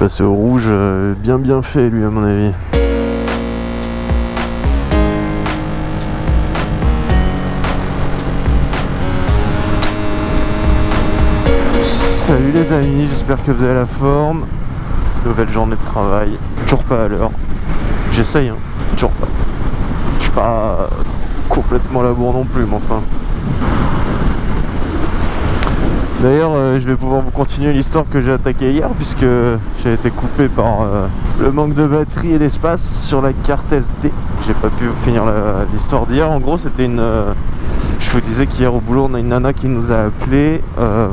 passé au rouge, euh, bien bien fait lui à mon avis. Salut les amis, j'espère que vous avez la forme. Nouvelle journée de travail, toujours pas à l'heure. J'essaye, hein, toujours pas. Je suis pas complètement à la bourre non plus, mais enfin. D'ailleurs, euh, je vais pouvoir vous continuer l'histoire que j'ai attaquée hier, puisque j'ai été coupé par euh, le manque de batterie et d'espace sur la carte SD. J'ai pas pu finir l'histoire d'hier. En gros, c'était une. euh, je vous disais qu'hier au boulot, on a une nana qui nous a appelé euh,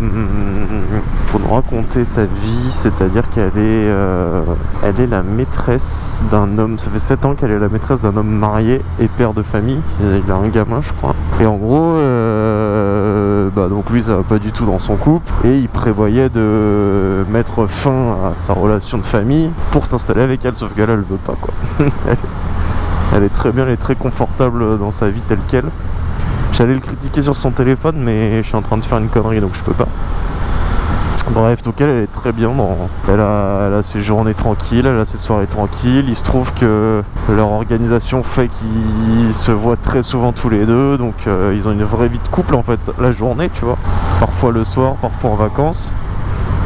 pour nous raconter sa vie, c'est-à-dire qu'elle est, euh, la maîtresse d'un homme. Ça fait 7 ans qu'elle est la maîtresse d'un homme marié et père de famille. Il a un gamin, je crois. Et en gros, bah donc lui, ça va pas du tout dans son couple et il prévoyait de mettre fin à sa relation de famille pour s'installer avec elle. Sauf qu'elle, elle veut pas quoi. elle, est très bien, elle est très confortable dans sa vie telle qu'elle. J'allais le critiquer sur son téléphone, mais je suis en train de faire une connerie donc je peux pas. Bref, donc elle, elle est très bien. Dans... Elle, a, elle a ses journées tranquilles, elle a ses soirées tranquilles. Il se trouve que leur organisation fait qu'ils se voient très souvent tous les deux. Donc euh, ils ont une vraie vie de couple en fait, la journée, tu vois. Parfois le soir, parfois en vacances.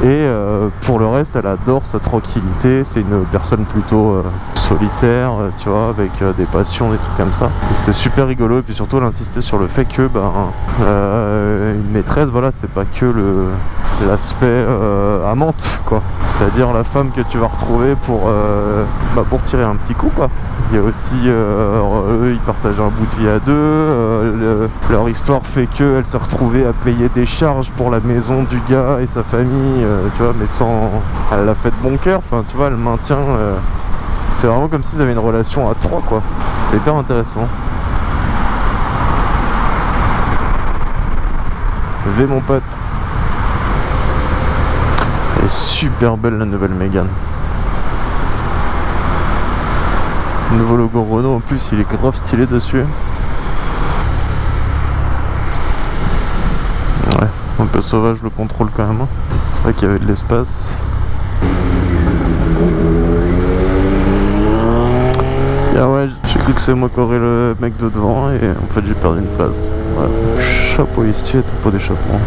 Et euh, pour le reste, elle adore sa tranquillité. C'est une personne plutôt euh, solitaire, euh, tu vois, avec des passions, des trucs comme ça. C'était super rigolo. Et puis surtout, elle insistait sur le fait que, ben, une maîtresse, voilà, c'est pas que le l'aspect amante, quoi. C'est-à-dire la femme que tu vas retrouver pour, bah, pour tirer un petit coup, quoi. Il y a aussi, eux, ils partagent un bout de vie à deux. le- leur histoire fait qu'elle se retrouvait à payer des charges pour la maison du gars et sa famille, euh, tu vois, mais sans. Elle l'a fait de bon cœur, enfin, tu vois, elle maintient. euh, c'est vraiment comme s'ils avaient une relation à trois, quoi. C'était hyper intéressant. V mon pote. Elle est super belle la nouvelle Mégane. Nouveau logo Renault en plus il est grave stylé dessus. Ouais, un peu sauvage le contrôle quand même. C'est vrai qu'il y avait de l'espace. Ah ouais, j'ai cru que c'est moi qui aurais le mec de devant et en fait j'ai perdu une place. Chapeau stylé, tout pot d'échappement.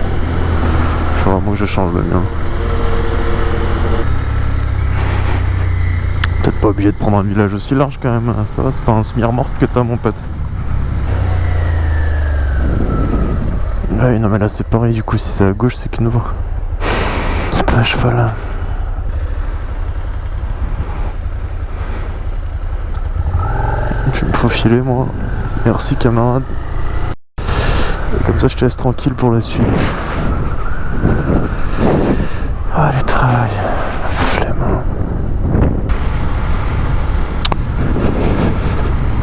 Faut vraiment que je change le mien. Peut-être pas obligé de prendre un village aussi large quand même. Ça va, c'est pas un smire morte que t'as mon pote. Ouais, non mais là c'est pareil du coup, si c'est à gauche c'est que nouveau. C'est pas à cheval là. Je vais me faufiler moi. Merci camarade. Comme ça je te laisse tranquille pour la suite. Allez travail. Flemme.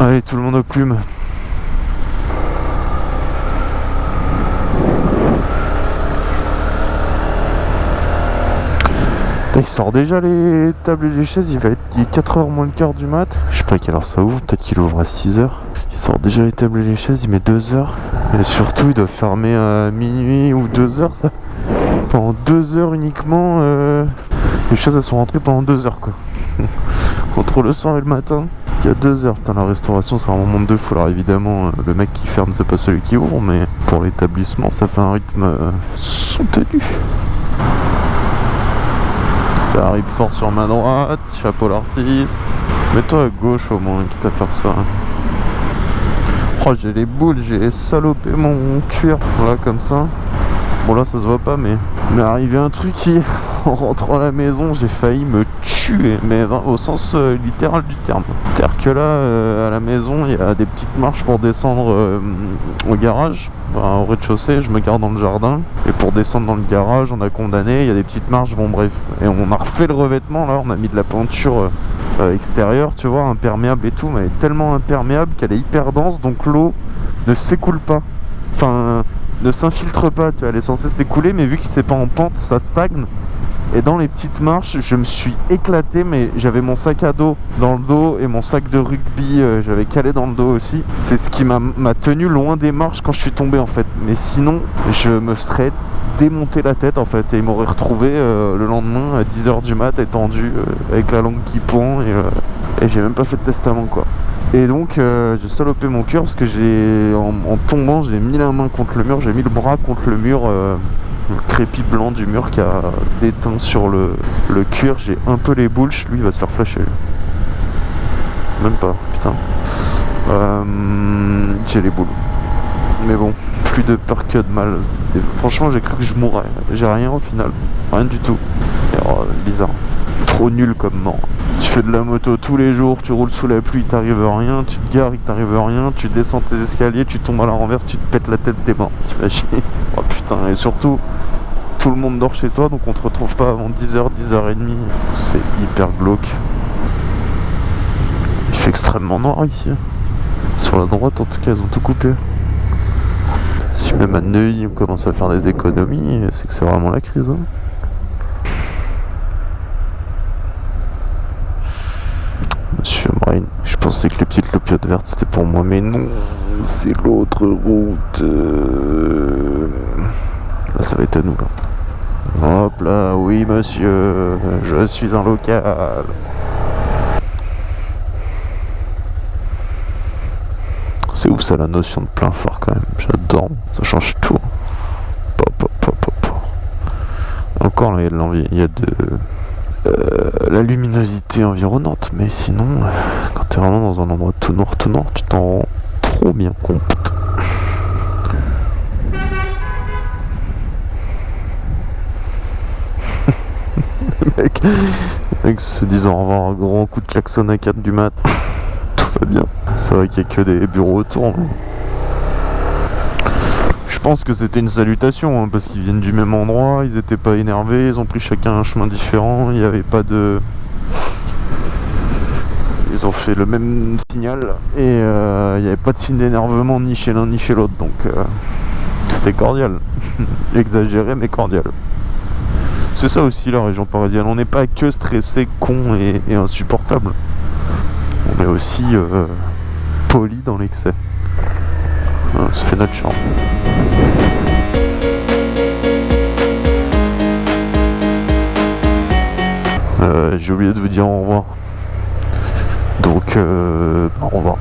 Allez tout le monde aux plumes. Il sort déjà les tables et les chaises, il va être est 4h moins le quart du mat. Je sais pas à quelle heure ça ouvre, peut-être qu'il ouvre à 6h. Il sort déjà les tables et les chaises, il met 2h. Et surtout il doit fermer à minuit ou 2h ça. Pendant 2h uniquement, euh, les chaises elles sont rentrées pendant 2h quoi. Entre le soir et le matin, il y a 2h. Putain la restauration c'est un moment de fou. Alors évidemment euh, le mec qui ferme c'est pas celui qui ouvre, mais pour l'établissement ça fait un rythme euh, soutenu. Ça arrive fort sur ma droite, chapeau l'artiste. Mets-toi à gauche au moins, quitte à faire ça. Oh, j'ai les boules, j'ai salopé mon cuir. Voilà, comme ça. Bon, là, ça se voit pas, mais... Il m'est arrivé un truc qui, en rentrant à la maison, j'ai failli me tuer. Mais au sens euh, littéral du terme. C'est-à-dire que là, euh, à la maison, il y a des petites marches pour descendre euh, au garage. Enfin, au rez-de-chaussée, je me garde dans le jardin. Et pour descendre dans le garage, on a condamné, il y a des petites marches, bon bref. Et on a refait le revêtement là, on a mis de la peinture extérieure, tu vois, imperméable et tout, mais elle est tellement imperméable qu'elle est hyper dense, donc l'eau ne s'écoule pas. Enfin, ne s'infiltre pas, tu vois, elle est censée s'écouler, mais vu que c'est pas en pente, ça stagne. Et dans les petites marches, je me suis éclaté, mais j'avais mon sac à dos dans le dos et mon sac de rugby, euh, j'avais calé dans le dos aussi. C'est ce qui m'a tenu loin des marches quand je suis tombé en fait. Mais sinon, je me serais démonté la tête en fait et ils m'auraient retrouvé euh, le lendemain à 10h du mat étendu euh, avec la langue qui pend et, et j'ai même pas fait de testament quoi. Et donc j'ai salopé mon cœur parce que j'ai en, tombant j'ai mis la main contre le mur, j'ai mis le bras contre le mur, le crépi blanc du mur qui a déteint sur le, le cuir, j'ai un peu les boules, lui il va se faire flasher. Même pas, putain. j'ai les boules. Mais bon, plus de peur que de mal. Franchement, j'ai cru que je mourrais. J'ai rien au final. Rien du tout. Oh, bizarre. Trop nul comme mort. Tu fais de la moto tous les jours, tu roules sous la pluie, t'arrives rien, tu te gares, il t'arrive rien, tu descends tes escaliers, tu tombes à la renverse, tu te pètes la tête, t'es mort. T'imagines Oh et surtout, tout le monde dort chez toi, donc on te retrouve pas avant 10h, 10h30. C'est hyper glauque. Il fait extrêmement noir ici. Sur la droite, en tout cas, ils ont tout coupé. Si même à Neuilly on commence à faire des économies, c'est que c'est vraiment la crise. Hein. Monsieur Marine, je pensais que les petites lopiotes vertes c'était pour moi, mais non, c'est l'autre route. Euh. Là ça va être à nous là. Hop là, oui monsieur, je suis un local. C'est ouf ça la notion de plein fort quand même, j'adore, ça change tout. Encore là il y a de l'envie, il y a de euh, la luminosité environnante, mais sinon quand t'es vraiment dans un endroit tout noir tout noir, tu t'en rends trop bien compte. le mec, mec se disant au revoir un grand coup de klaxon à 4 du mat va bien. C'est vrai qu'il n'y a que des bureaux autour, mais... Je pense que c'était une salutation, hein, parce qu'ils viennent du même endroit, ils étaient pas énervés, ils ont pris chacun un chemin différent, il n'y avait pas de... Ils ont fait le même signal, et euh, il n'y avait pas de signe d'énervement ni chez l'un ni chez l'autre, donc... Euh, c'était cordial. Exagéré, mais cordial. C'est ça aussi la région parisienne, on n'est pas que stressé, con et insupportable on est aussi euh, poli dans l'excès. ça fait notre charme. J'ai oublié de vous dire au revoir. Euh, au revoir.